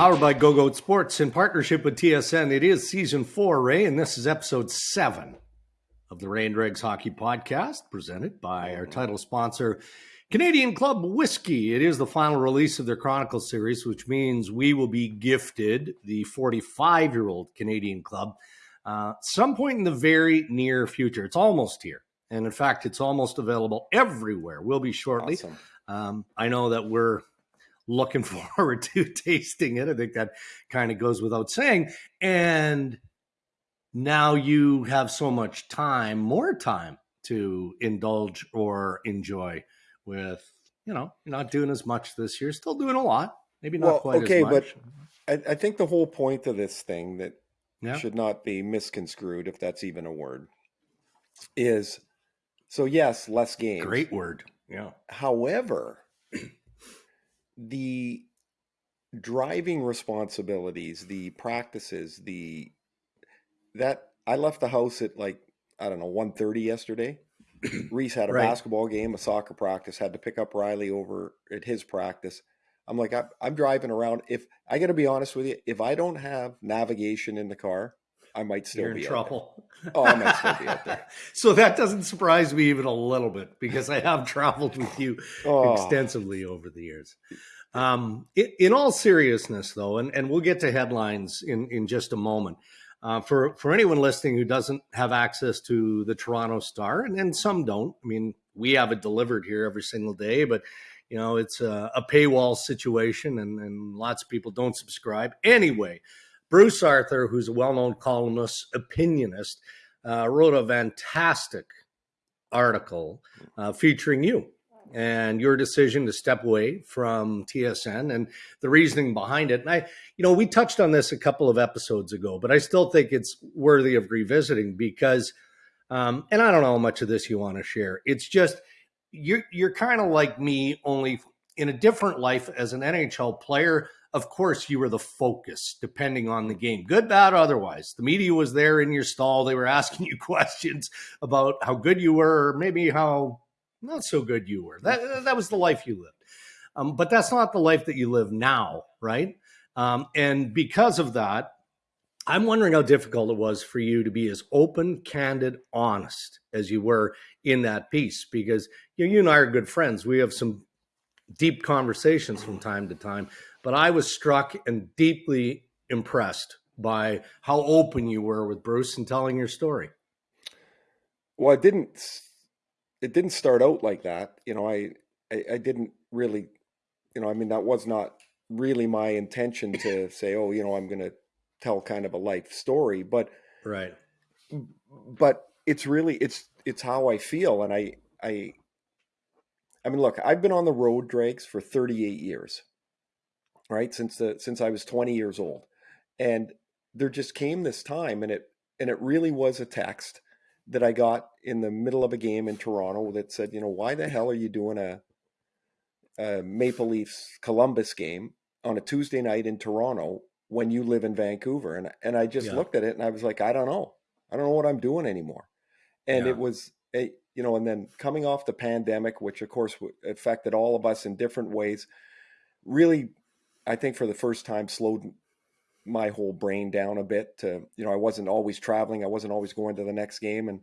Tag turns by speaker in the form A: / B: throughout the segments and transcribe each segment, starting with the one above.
A: Powered by Go Goat Sports in partnership with TSN. It is season four, Ray, and this is episode seven of the Ray and Dregs Hockey Podcast, presented by our title sponsor, Canadian Club Whiskey. It is the final release of their Chronicle series, which means we will be gifted the 45 year old Canadian Club uh, some point in the very near future. It's almost here. And in fact, it's almost available everywhere. We'll be shortly.
B: Awesome.
A: Um, I know that we're looking forward to tasting it. I think that kind of goes without saying. And now you have so much time, more time to indulge or enjoy with, you know, you're not doing as much this year, still doing a lot, maybe not
B: Well,
A: quite
B: okay,
A: as much.
B: but I, I think the whole point of this thing that
A: yeah.
B: should not be misconstrued, if that's even a word, is so yes, less games.
A: Great word. Yeah.
B: However, the driving responsibilities, the practices, the that I left the house at like I don't know 1.30 yesterday. Reese had a
A: Right.
B: basketball game, a soccer practice. Had to pick up Riley over at his practice. I'm like I, I'm driving around. If I got to be honest with you, if I don't have navigation in the car, I might still
A: You're in
B: be there.
A: trouble.
B: Oh, I might still be out there.
A: so that doesn't surprise me even a little bit because I have traveled with you
B: Oh,
A: extensively over the years. Um, in, in all seriousness, though, and, and we'll get to headlines in, in just a moment. Uh, for for anyone listening who doesn't have access to the Toronto Star, and, and some don't. I mean, we have it delivered here every single day, but you know it's a, a paywall situation, and, and lots of people don't subscribe anyway. Bruce Arthur, who's a well-known columnist, opinionist, uh, wrote a fantastic article uh, featuring you and your decision to step away from TSN and the reasoning behind it. And I, you know, we touched on this a couple of episodes ago, but I still think it's worthy of revisiting because, um, and I don't know how much of this you want to share. It's just you're you're kind of like me, only in a different life as an NHL player. Of course, you were the focus, depending on the game, good, bad, otherwise. The media was there in your stall; they were asking you questions about how good you were, or maybe how not so good you were. That that was the life you lived. Um, but that's not the life that you live now, right? Um, and because of that, I'm wondering how difficult it was for you to be as open, candid, honest as you were in that piece. Because you, know, you and I are good friends. We have some deep conversations from time to time. But I was struck and deeply impressed by how open you were with Bruce and telling your story.
B: Well, it didn't. It didn't start out like that. You know, I, I, I didn't really. You know, I mean, that was not really my intention to say, oh, you know, I'm going to tell kind of a life story, but
A: Right.
B: but it's really it's it's how I feel, and I I. I mean, look, I've been on the road, Dregs, for 38 years, right? Since the since I was 20 years old, and there just came this time, and it and it really was a text that I got in the middle of a game in Toronto that said, you know, why the hell are you doing a, a Maple Leafs Columbus game on a Tuesday night in Toronto when you live in Vancouver? And and I just
A: Yeah.
B: looked at it and I was like, I don't know, I don't know what I'm doing anymore. And
A: Yeah.
B: it was a, you know, and then coming off the pandemic, which of course affected all of us in different ways, really, I think for the first time slowed my whole brain down a bit to you know i wasn't always traveling i wasn't always going to the next game and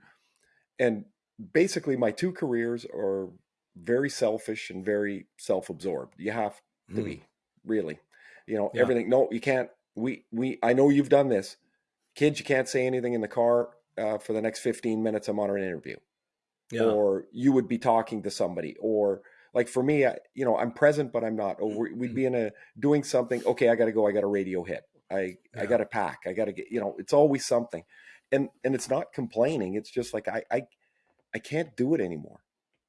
B: and basically my two careers are very selfish and very self-absorbed you have to
A: Hmm.
B: be really you know
A: Yeah.
B: everything no you can't we we i know you've done this kids you can't say anything in the car uh, for the next 15 minutes i'm on an interview
A: Yeah.
B: or you would be talking to somebody or like for me I, you know i'm present but i'm not. Or we-
A: Mm-hmm.
B: we'd be in a doing something okay i gotta go i got a radio hit. I i gotta pack. I gotta get you know it's always something. And and it's not complaining it's just like i i, I can't do it anymore.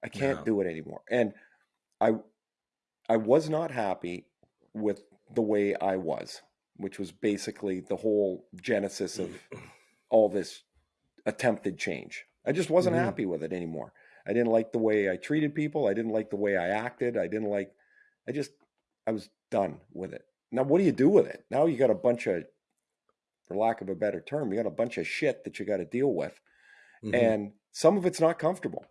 B: I can't
A: Yeah.
B: do it anymore. And i i was not happy with the way i was which was basically the whole genesis of all this attempted change. I just wasn't
A: Mhm.
B: happy with it anymore I didn't like the way I treated people. I didn't like the way I acted. I didn't like, I just, I was done with it. Now, what do you do with it? Now you got a bunch of, for lack of a better term, you got a bunch of shit that you got to deal with.
A: Mhm.
B: And some of it's not comfortable.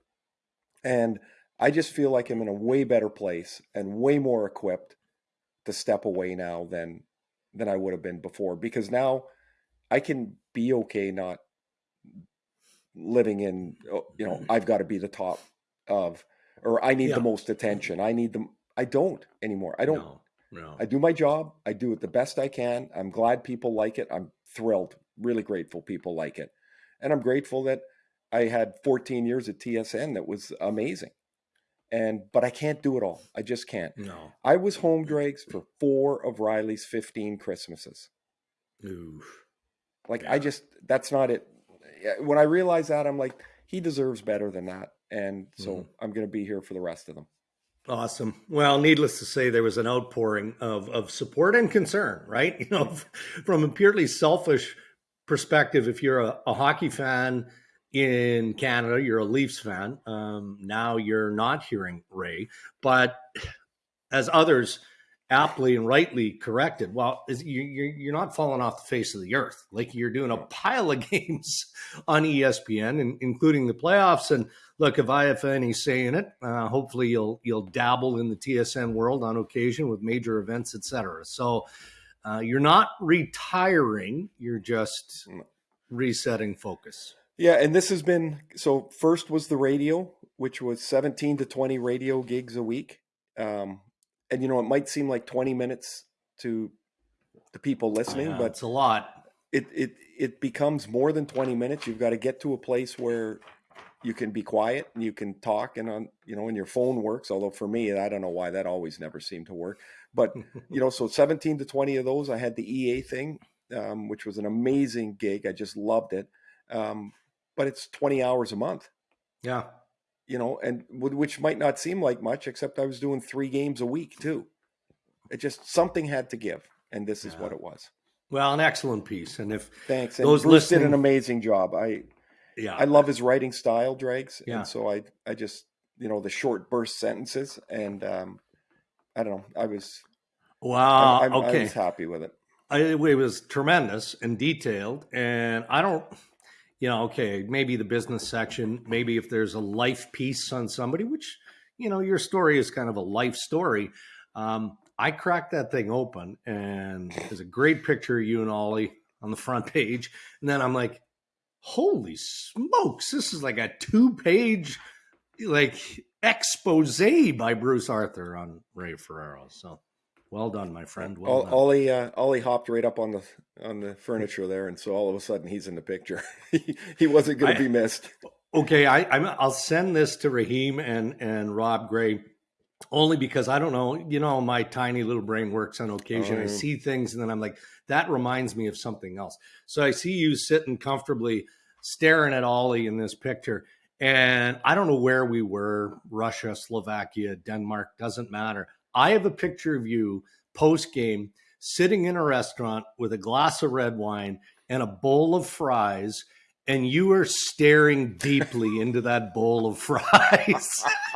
B: And I just feel like I'm in a way better place and way more equipped to step away now than than I would have been before because now I can be okay not living in oh, you know I've got to be the top of or I need
A: Yeah.
B: the most attention. I need them. I don't anymore. I don't.
A: No, no.
B: I do my job. I do it the best I can. I'm glad people like it. I'm thrilled, really grateful people like it. And I'm grateful that I had 14 years at TSN that was amazing. And but I can't do it all. I just can't.
A: no.
B: I was home dregs for four of Riley's 15 Christmases.
A: Ooh.
B: Like
A: Yeah.
B: I just that's not it. When I realized that, I'm like, he deserves better than that. And so
A: Mhm.
B: I'm gonna be here for the rest of them.
A: Awesome. Well, needless to say, there was an outpouring of, of support and concern, right? You know, from a purely selfish perspective, if you're a, a hockey fan in Canada, you're a Leafs fan. Um, now you're not hearing Ray, but as others aptly and rightly corrected, well, you're, you're not falling off the face of the earth. Like you're doing a pile of games on ESPN, and, including the playoffs. And look, if I have any say in it, uh, hopefully you'll you'll dabble in the TSN world on occasion with major events, etc. So uh, you're not retiring; you're just resetting focus.
B: Yeah, and this has been so. First was the radio, which was seventeen to twenty radio gigs a week, um, and you know it might seem like twenty minutes to the people listening,
A: Yeah,
B: but
A: it's a lot.
B: it it it becomes more than twenty minutes. You've got to get to a place where you can be quiet and you can talk, and on you know, and your phone works. Although for me, I don't know why that always never seemed to work, but you know, so 17 to 20 of those. I had the EA thing, um, which was an amazing gig. I just loved it. Um, but it's 20 hours a month,
A: yeah,
B: you know, and which might not seem like much, except I was doing three games a week too. It just something had to give, and this is what it was.
A: well, an excellent piece. And if
B: Thanks. And
A: Those
B: Bruce did an amazing job. I
A: yeah,
B: I love his writing style, Dregs,
A: Yeah.
B: and so I I just you know the short burst sentences, and um, I don't know. I was
A: wow,
B: I'm, I
A: okay.
B: was happy with it.
A: I, it was tremendous and detailed. And I don't, you know, okay, maybe the business section, maybe if there's a life piece on somebody, which, you know, your story is kind of a life story. Um, I cracked that thing open and there's a great picture of you and Ollie on the front page. And then I'm like, holy smokes, this is like a two page, like expose by Bruce Arthur on Ray Ferraro. So well done, my friend. Well
B: Ol- Ollie uh, Ollie hopped right up on the on the furniture there, and so all of a sudden he's in the picture. he, he wasn't going to be missed.
A: Okay, I, I'm, I'll send this to Raheem and and Rob Gray, only because I don't know. You know, my tiny little brain works on occasion.
B: Oh,
A: I see things, and then I'm like, that reminds me of something else. So I see you sitting comfortably, staring at Ollie in this picture, and I don't know where we were: Russia, Slovakia, Denmark. Doesn't matter. I have a picture of you post game sitting in a restaurant with a glass of red wine and a bowl of fries and you are staring deeply into that bowl of fries.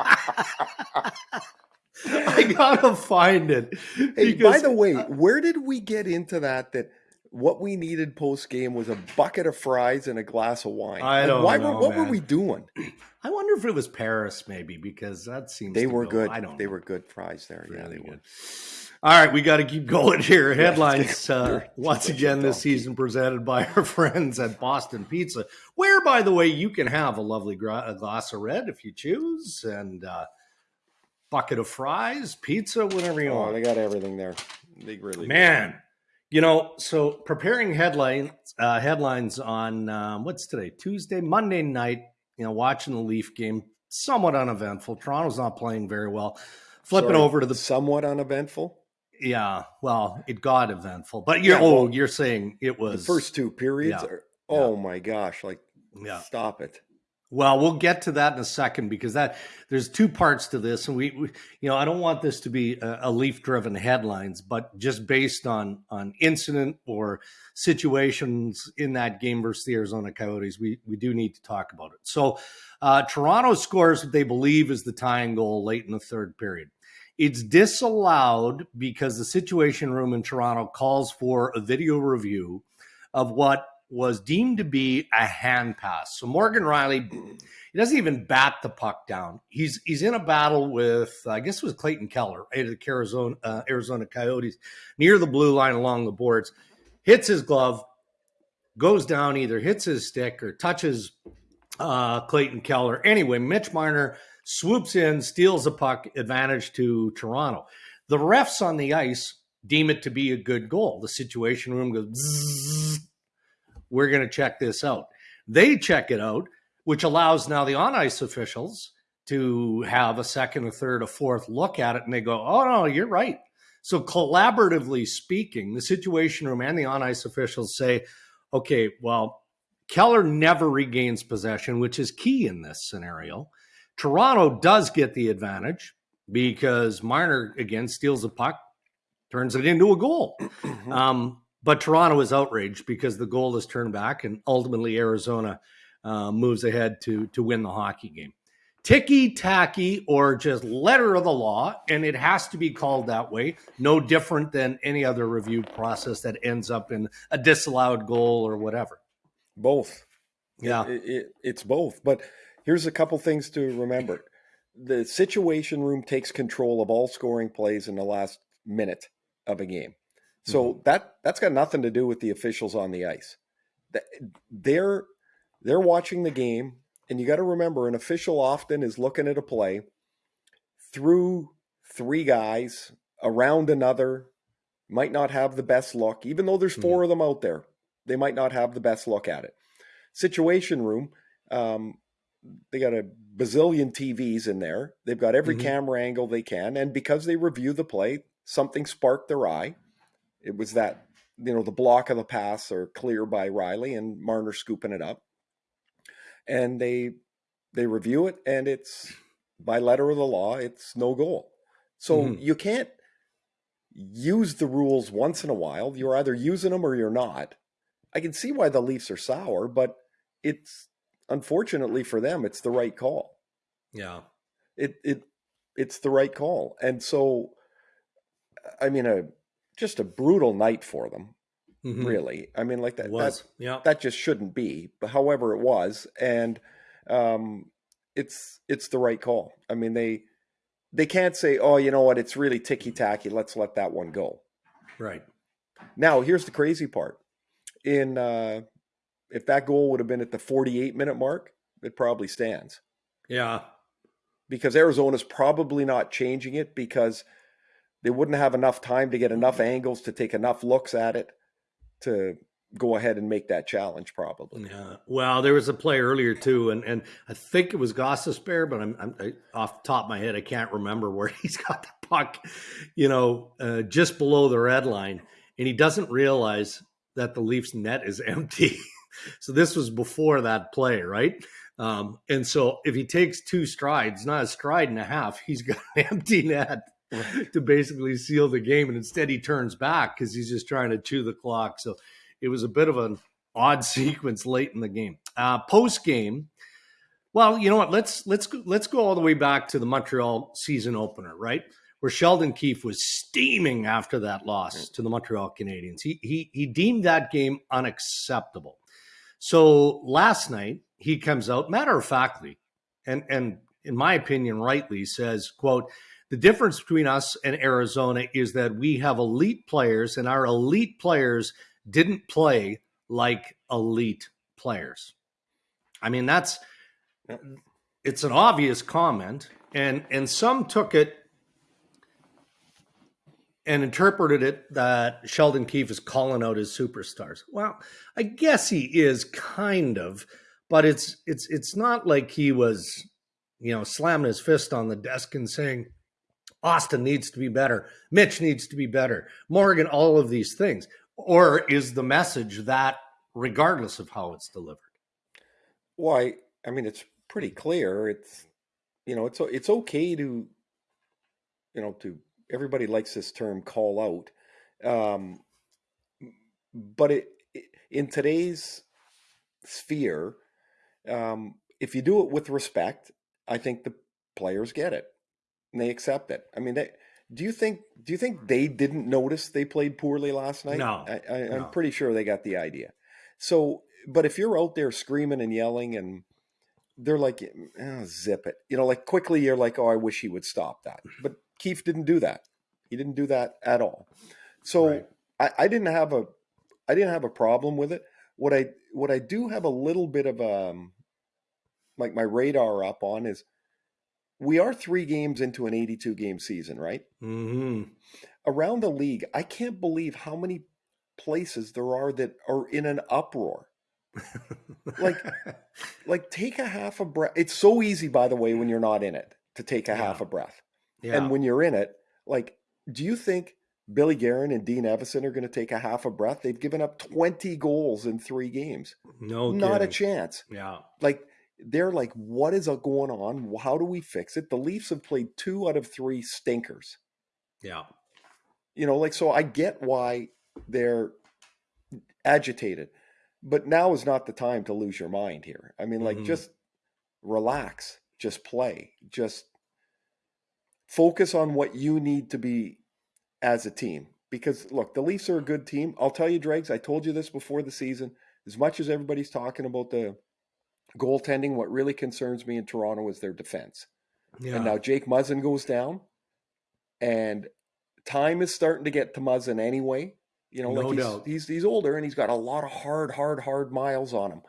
A: I gotta find it.
B: Hey, by the way, where did we get into that? That what we needed post game was a bucket of fries and a glass of wine.
A: I
B: Like,
A: don't
B: why
A: know,
B: were, what were we doing?
A: I wonder if it was Paris, maybe, because that seems
B: They were
A: go-
B: good.
A: I don't.
B: They
A: know.
B: were good fries there. yeah,
A: Really
B: they were.
A: All right, we got to keep going here.
B: Yeah,
A: Headlines uh, once again this season presented by our friends at Boston Pizza, where, by the way, you can have a lovely gra- a glass of red if you choose, and uh, bucket of fries, pizza, whatever you
B: Oh,
A: want.
B: they got everything there. They really do.
A: You know, so preparing headlines uh, headlines on um, what's today, Tuesday, Monday night. You know, watching the Leaf game, somewhat uneventful. Toronto's not playing very well. Flipping
B: Sorry,
A: over to the
B: somewhat uneventful.
A: yeah, well, it got eventful, but you're
B: Yeah,
A: oh, you're saying it was The
B: first two periods
A: yeah,
B: are. Oh my gosh! Like,
A: Yeah.
B: stop it.
A: Well, we'll get to that in a second because that there's two parts to this, and we, we you know, I don't want this to be a, a leaf-driven headlines, but just based on on incident or situations in that game versus the Arizona Coyotes, we we do need to talk about it. So, uh, Toronto scores what they believe is the tying goal late in the third period. It's disallowed because the Situation Room in Toronto calls for a video review of what was deemed to be a hand pass. So Morgan Rielly, he doesn't even bat the puck down. He's he's in a battle with I guess it was Clayton Keller, of the Arizona uh, Arizona Coyotes, near the blue line along the boards, hits his glove, goes down, either hits his stick or touches uh, Clayton Keller. Anyway, Mitch Marner swoops in, steals a puck, advantage to Toronto. The refs on the ice deem it to be a good goal. The situation room goes, Bzzz, we're going to check this out. They check it out, which allows now the on ice officials to have a second, a third, a fourth look at it, and they go, oh, no, you're right. So, collaboratively speaking, the situation room and the on ice officials say, okay, well, Keller never regains possession, which is key in this scenario. Toronto does get the advantage because Marner again steals a puck, turns it into a goal. um, but Toronto is outraged because the goal is turned back, and ultimately Arizona uh, moves ahead to to win the hockey game. Ticky tacky or just letter of the law, and it has to be called that way. No different than any other review process that ends up in a disallowed goal or whatever.
B: Both.
A: Yeah,
B: it, it, it's both. But here's a couple things to remember: the situation room takes control of all scoring plays in the last minute of a game. So mm-hmm. that that's got nothing to do with the officials on the ice. They're they're watching the game, and you got to remember, an official often is looking at a play through three guys around another. Might not have the best look, even though there's 4 mm-hmm. of them out there. They might not have the best look at it. Situation room, um, they got a bazillion TVs in there. They've got every mm-hmm. camera angle they can, and because they review the play, something sparked their eye. It was that, you know, the block of the pass or clear by Rielly and Marner scooping it up. And they they review it and it's by letter of the law, it's no goal. So mm-hmm. you can't use the rules once in a while. You're either using them or you're not. I can see why the Leafs are sour, but it's unfortunately for them, it's the right call.
A: Yeah.
B: It it it's the right call. And so I mean, a just a brutal night for them. Mm-hmm. Really, I mean, like that. That, yeah. that just shouldn't be. But however, it was, and um, it's it's the right call. I mean, they they can't say, "Oh, you know what? It's really ticky tacky. Let's let that one go."
A: Right.
B: Now, here's the crazy part. In uh, if that goal would have been at the 48 minute mark, it probably stands.
A: Yeah.
B: Because Arizona's probably not changing it because they wouldn't have enough time to get enough angles to take enough looks at it to go ahead and make that challenge probably.
A: Yeah. Well, there was a play earlier too, and and I think it was Gostisbehere, but I'm, I'm I, off the top of my head, I can't remember where he's got the puck, you know, uh, just below the red line, and he doesn't realize that the Leafs net is empty. so this was before that play, right? Um, and so if he takes two strides, not a stride and a half, he's got an empty net to basically seal the game. And instead, he turns back because he's just trying to chew the clock. So it was a bit of an odd sequence late in the game. Uh, Post game, well, you know what? Let's let's go, let's go all the way back to the Montreal season opener, right? Where Sheldon Keefe was steaming after that loss to the Montreal Canadiens. He he he deemed that game unacceptable. So last night he comes out, matter of factly, and and in my opinion, rightly says, "quote." The difference between us and Arizona is that we have elite players, and our elite players didn't play like elite players. I mean, that's it's an obvious comment, and and some took it and interpreted it that Sheldon Keefe is calling out his superstars. Well, I guess he is kind of, but it's it's it's not like he was, you know, slamming his fist on the desk and saying, Austin needs to be better. Mitch needs to be better. Morgan, all of these things. Or is the message that regardless of how it's delivered?
B: Why? I mean, it's pretty clear. It's, you know, it's, it's okay to, you know, to, everybody likes this term call out. Um, but it, in today's sphere, um, if you do it with respect, I think the players get it and they accept it. I mean, they, do you think do you think they didn't notice they played poorly last night?
A: No,
B: I, am no. pretty sure they got the idea. So, but if you're out there screaming and yelling and they're like, oh, zip it, you know, like quickly you're like, oh, I wish he would stop that. But Keefe didn't do that. He didn't do that at all. So
A: Right.
B: I, I didn't have a, I didn't have a problem with it. What I, what I do have a little bit of um, like my radar up on is, we are three games into an 82 game season, right?
A: hmm
B: Around the league, I can't believe how many places there are that are in an uproar. Like- Like, take a half a breath. It's so easy, by the way, when you're not in it to take a half a breath.
A: yeah.
B: And when you're in it, like, do you think Billy Guerin and Dean Evason are going to take a half a breath? They've given up 20 goals in three games.
A: no,
B: not a chance.
A: Yeah.
B: Like, they're like, what is going on? How do we fix it? The Leafs have played two out of three stinkers.
A: Yeah.
B: You know, like, so I get why they're agitated, but now is not the time to lose your mind here. I mean, like,
A: Mhm.
B: just relax, just play, just focus on what you need to be as a team. Because look, the Leafs are a good team. I'll tell you, Dregs, I told you this before the season. As much as everybody's talking about the goaltending, what really concerns me in Toronto is their defense.
A: Yeah.
B: And now Jake Muzzin goes down, and time is starting to get to Muzzin anyway. You know,
A: No
B: like he's,
A: doubt.
B: he's he's older and he's got a lot of hard, hard, hard miles on him.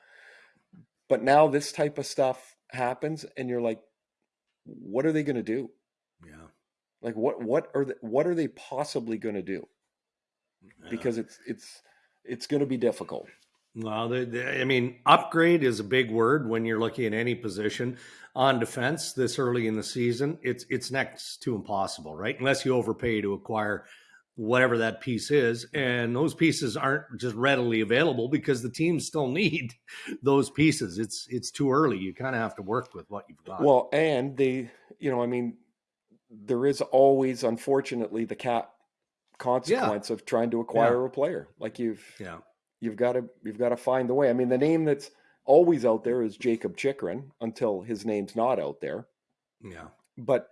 B: But now this type of stuff happens, and you're like, what are they going to do?
A: yeah.
B: Like, what what are they, what are they possibly going to do?
A: Yeah.
B: Because it's it's it's going to be difficult.
A: Well, the, the, I mean, upgrade is a big word when you're looking at any position on defense this early in the season. It's it's next to impossible, right? Unless you overpay to acquire whatever that piece is, and those pieces aren't just readily available because the teams still need those pieces. It's it's too early. You kind of have to work with what you've got.
B: Well, and the you know, I mean, there is always, unfortunately, the cap consequence of trying to acquire a player. Like you've
A: yeah,
B: you've got to you've got to find the way. I mean, the name that's always out there is Jakob Chychrun until his name's not out there.
A: yeah,
B: But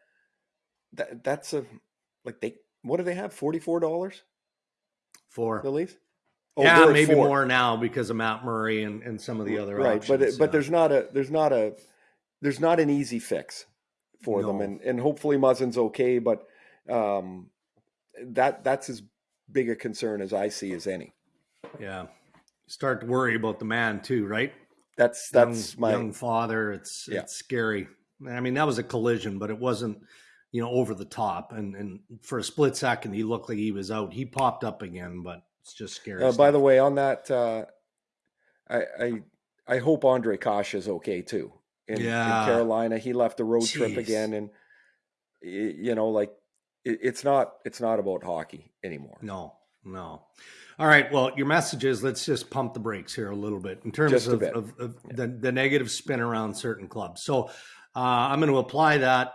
B: that that's a like they what do they have? Forty four dollars
A: four.
B: the Leafs?
A: yeah, maybe
B: four.
A: more now because of Matt Murray and, and some of the other
B: right. but it,
A: options,
B: but there's not a there's not a there's not an easy fix for them, and and hopefully Muzzin's okay, but um, that that's as big a concern as I see as any.
A: yeah. Start to worry about the man too, right?
B: That's that's
A: young,
B: my
A: young father. It's
B: Yeah.
A: it's scary. I mean, that was a collision, but it wasn't, you know, over the top. And and for a split second, he looked like he was out. He popped up again, but it's just scary.
B: Uh, by the way, on that, uh, I, I I hope Ondrej Kase is okay too. In, in Carolina, he left the road trip again, and you know, like it, it's not it's not about hockey anymore.
A: no, no. All right. Well, your message is let's just pump the brakes here a little bit in terms of,
B: bit.
A: of, of the, the negative spin around certain clubs. So uh, I'm going to apply that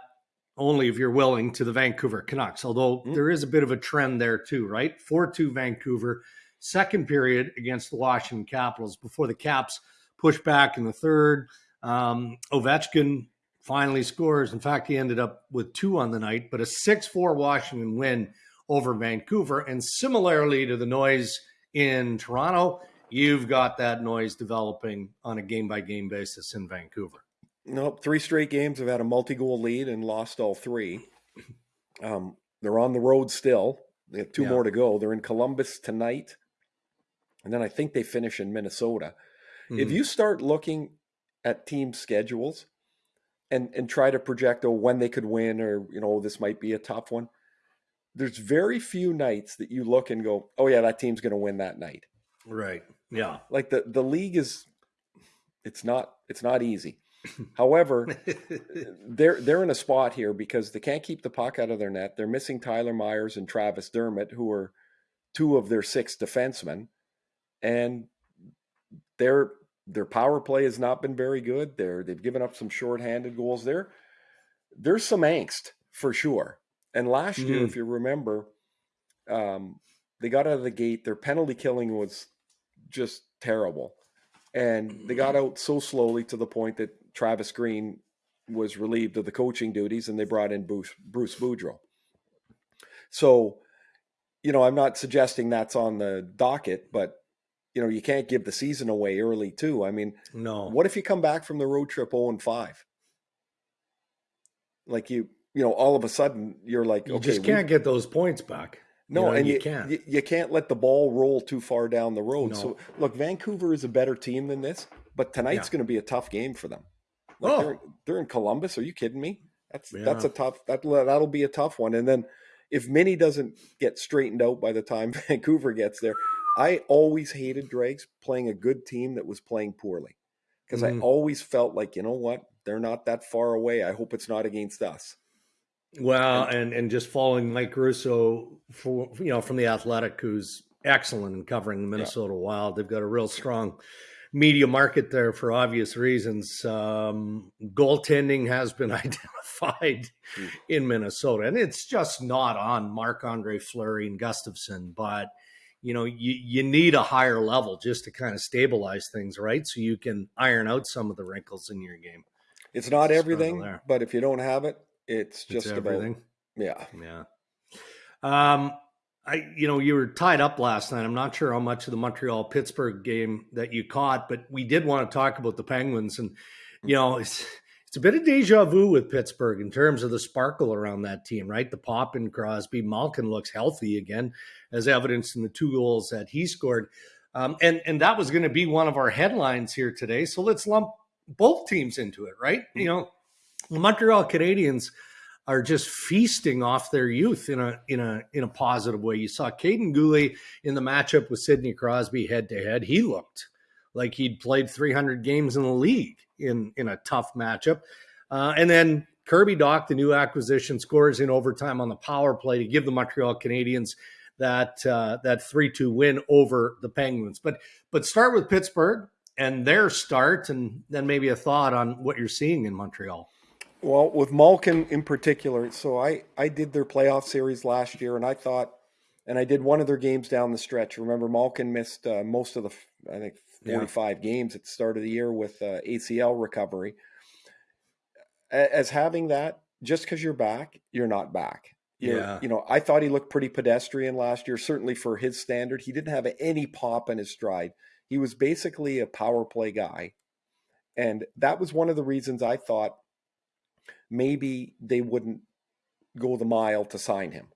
A: only if you're willing to the Vancouver Canucks, although
B: Mm.
A: there is a bit of a trend there too, right? 4 2 Vancouver, second period against the Washington Capitals before the Caps push back in the third. Um, Ovechkin finally scores. In fact, he ended up with two on the night, but a 6 4 Washington win over Vancouver. And similarly to the noise in Toronto, you've got that noise developing on a game by game basis in Vancouver.
B: Nope, three straight games have had a multi-goal lead and lost all three. Um, they're on the road still. They have two
A: Yeah.
B: more to go. They're in Columbus tonight, and then I think they finish in Minnesota. If
A: Mhm.
B: you start looking at team schedules and and try to project oh when they could win or you know this might be a tough one, there's very few nights that you look and go oh yeah that team's going to win that night.
A: right. Yeah.
B: Like the the league is, it's not it's not easy. However, they're they're in a spot here because they can't keep the puck out of their net. They're missing Tyler Myers and Travis Dermott, who are two of their six defensemen, and their their power play has not been very good. They're they've given up some shorthanded goals. There, there's some angst for sure. And last year,
A: Mhm.
B: if you remember, um, they got out of the gate. Their penalty killing was just terrible, and they got out so slowly to the point that Travis Green was relieved of the coaching duties, and they brought in Bruce, Bruce Boudreau. So, you know, I'm not suggesting that's on the docket, but you know, you can't give the season away early too. I mean,
A: No.
B: what if you come back from the road trip 0 and 5? Like you, you know, all of a sudden you're like,
A: You
B: okay,
A: just can't get those points back.
B: no,
A: know,
B: and
A: you
B: you,
A: can't.
B: You, you can't let the ball roll too far down the road.
A: No.
B: So look, Vancouver is a better team than this, but tonight's
A: Yeah.
B: going to be a tough game for them. Like
A: Oh.
B: they're, they're in Columbus. Are you kidding me? That's that's a tough that that'll be a tough one. And then if Minnie doesn't get straightened out by the time Vancouver gets there, I always hated Dregs playing a good team that was playing poorly because I
A: Mhm.
B: always felt like you know what they're not that far away. I hope it's not against us.
A: Well, and and just following Mike Russo for you know from the Athletic, who's excellent in covering the Minnesota Wild. They've got a real strong media market there for obvious reasons. Um, goaltending has been identified
B: Mm.
A: in Minnesota, and it's just not on Marc Andre Fleury and Gustavsson, but. You know, you, you need a higher level just to kind of stabilize things, right? So you can iron out some of the wrinkles in your game.
B: It's not
A: Struggle
B: everything, but if you don't have it, it's
A: It's
B: just about
A: everything.
B: yeah.
A: Yeah. Um, I, you know, you were tied up last night. I'm not sure how much of the Montreal Pittsburgh game that you caught, but we did want to talk about the Penguins, and you know, it's it's a bit of deja vu with Pittsburgh in terms of the sparkle around that team, right? The pop in Crosby, Malkin looks healthy again, as evidenced in the two goals that he scored, um, and and that was going to be one of our headlines here today. So let's lump both teams into it, right? You know, the Montreal Canadiens are just feasting off their youth in a in a in a positive way. You saw Kaiden Guhle in the matchup with Sidney Crosby head to head. He looked like he'd played 300 games in the league in in a tough matchup. Uh, and then Kirby Dach, the new acquisition, scores in overtime on the power play to give the Montreal Canadiens that uh, that three two win over the Penguins. But but start with Pittsburgh and their start, and then maybe a thought on what you're seeing in Montreal.
B: Well, with Malkin in particular, so I I did their playoff series last year, and I thought, and I did one of their games down the stretch. Remember, Malkin missed uh, most of the, I think,
A: Yeah.
B: forty five games at the start of the year with uh, ACL recovery. As having that, just because you're back, you're not back. You're-
A: Yeah.
B: you know, I thought he looked pretty pedestrian last year, certainly for his standard. He didn't have any pop in his stride. He was basically a power play guy. And that was one of the reasons I thought maybe they wouldn't go the mile to sign him.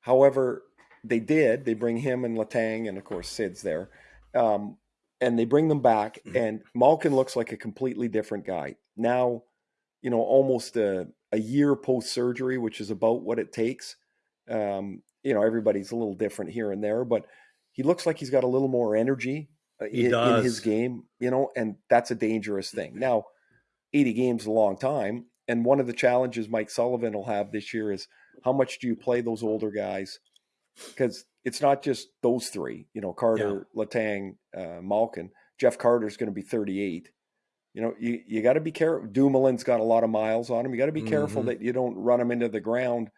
B: However, they did. They bring him and Letang, and of course Sid's there, um, and they bring them back. And Malkin looks like a completely different guy now. You know, almost a, a year post surgery, which is about what it takes. Um, you know, everybody's a little different here and there, but he looks like he's got a little more energy uh, in, in his game. You know, and that's a dangerous thing. Now, 80 games is a long time. And one of the challenges Mike Sullivan will have this year is how much do you play those older guys? Because it's not just those three, you know, Carter, Letang, uh, Malkin. Jeff Carter's going to be 38. You know, you, you got to be careful. Dumoulin's got a lot of miles on him. You got to be careful
A: Mhm.
B: that you don't run him into the ground.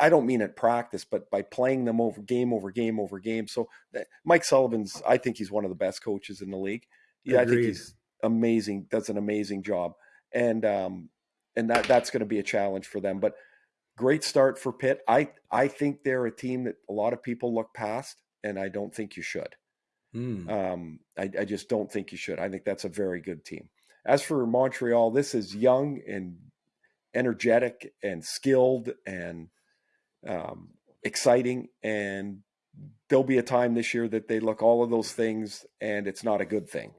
B: I don't mean at practice, but by playing them over game over game over game. So that, Mike Sullivan's, I think he's one of the best coaches in the league. Yeah, I think he's amazing. Does an amazing job, and um, and that that's going to be a challenge for them. But great start for Pitt. I I think they're a team that a lot of people look past, and I don't think you should.
A: Hmm.
B: Um, I, I just don't think you should. I think that's a very good team. As for Montreal, this is young and energetic and skilled and um, exciting. And there'll be a time this year that they look all of those things, and it's not a good thing,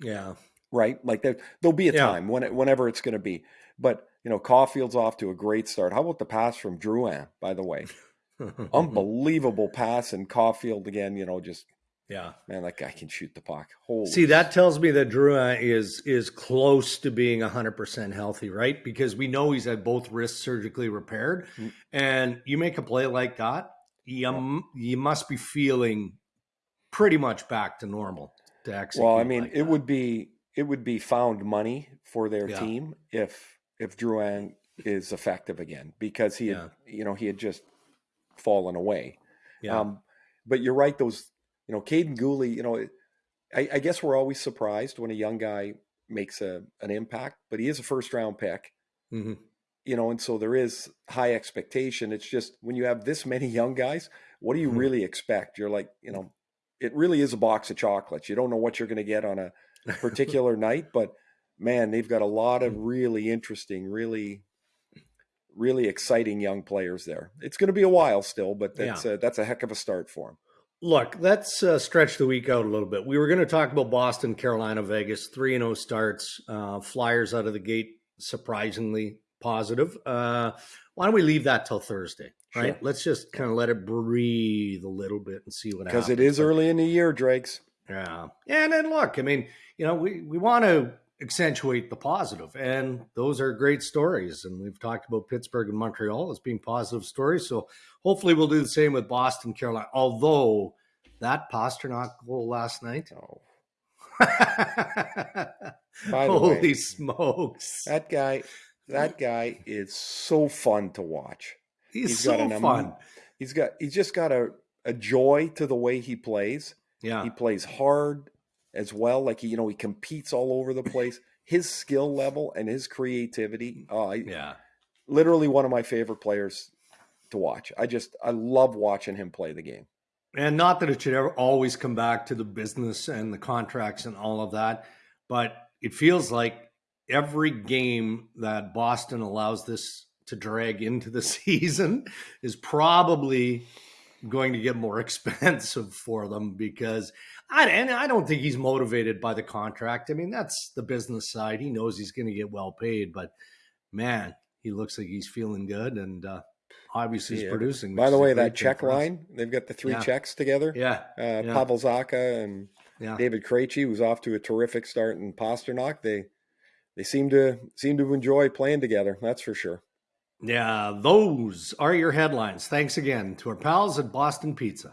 A: yeah.
B: right? Like there, there'll be a
A: Yeah.
B: time when it, whenever it's going to be. But you know, Caulfield's off to a great start. How about the pass from Drouin? By the way, unbelievable pass, and Caulfield again. You know, just
A: yeah.
B: man, that guy can shoot the puck. Holy
A: See, that tells me that Drouin is is close to being 100% healthy, right? Because we know he's had both wrists surgically repaired.
B: Mm.
A: And you make a play like that, you, you must be feeling pretty much back to normal to execute.
B: Well, I mean,
A: like
B: it
A: that.
B: would be it would be found money for their
A: Yeah.
B: team if if Drouin is effective again because he had
A: Yeah.
B: you know he had just fallen away.
A: Yeah.
B: Um, but you're right; those you know, Kaiden Guhle. You know, I, I guess we're always surprised when a young guy makes a an impact, but he is a first round pick.
A: Mhm.
B: You know, and so there is high expectation. It's just when you have this many young guys, what do you
A: Mhm.
B: really expect? You're like, you know, it really is a box of chocolates. You don't know what you're going to get on a particular night, but man, they've got a lot of really interesting, really, really exciting young players there. It's going to be a while still, but that's yeah. a, that's a heck of a start for them.
A: Look, let's uh, stretch the week out a little bit. We were going to talk about Boston, Carolina, Vegas, three and zero oh starts, uh, Flyers out of the gate, surprisingly positive. Uh, why don't we leave that till Thursday? Right. Sure. Let's just kind of let it breathe a little bit and see what
B: happens.
A: Because
B: it is early in the year, Drakes.
A: Yeah. And then look, I mean, you know, we, we want to accentuate the positive, and those are great stories. And we've talked about Pittsburgh and Montreal as being positive stories. So hopefully we'll do the same with Boston, Carolina. Although that Pastrnak goal last night. Oh. Holy way, smokes.
B: That guy that guy is so fun to watch.
A: He's, he's so got fun.
B: He's got he's just got a, a joy to the way he plays.
A: Yeah.
B: He plays hard as well. Like he, you know, he competes all over the place. His skill level and his creativity. Oh, I,
A: yeah.
B: Literally one of my favorite players to watch. I just I love watching him play the game.
A: And not that it should ever always come back to the business and the contracts and all of that, but it feels like every game that Boston allows this to drag into the season is probably going to get more expensive for them because I and I don't think he's motivated by the contract. I mean, that's the business side. He knows he's going to get well paid, but man, he looks like he's feeling good and uh, obviously he's producing.
B: By the way, that Czech line, they've got the three yeah. Czechs together.
A: Yeah.
B: Uh, yeah. Pavel Zacha and yeah. David Krejci, was off to a terrific start in Pastrnak. They they seem to seem to enjoy playing together. That's for sure.
A: Yeah, those are your headlines. Thanks again to our pals at Boston Pizza.